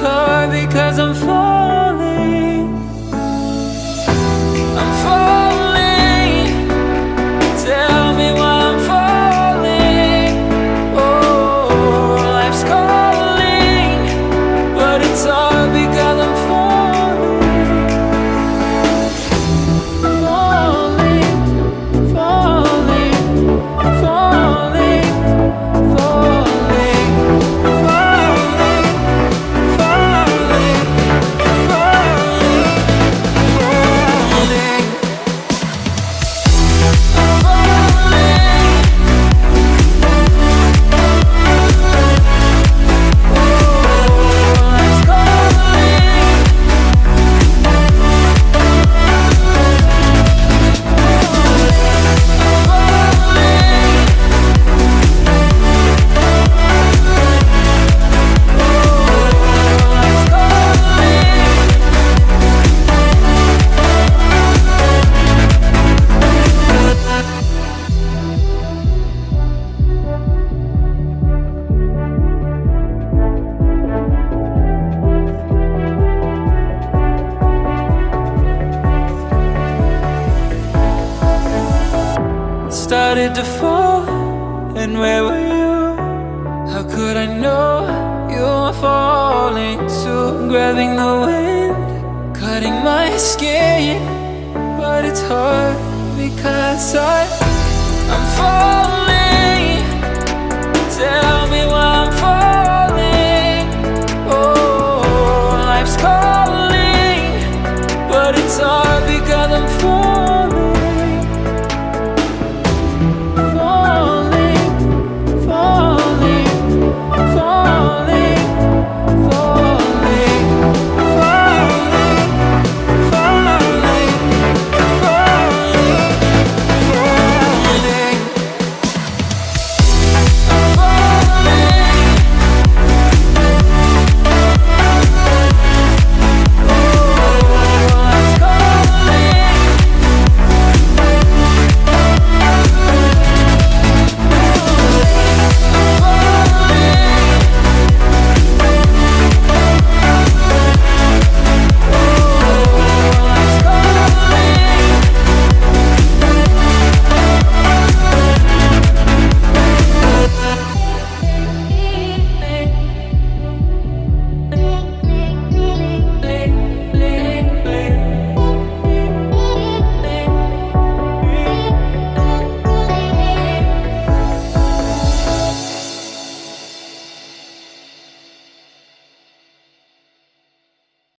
hard because Started to fall, and where were you? How could I know you were falling too? Grabbing the wind, cutting my skin, but it's hard because I, I'm falling.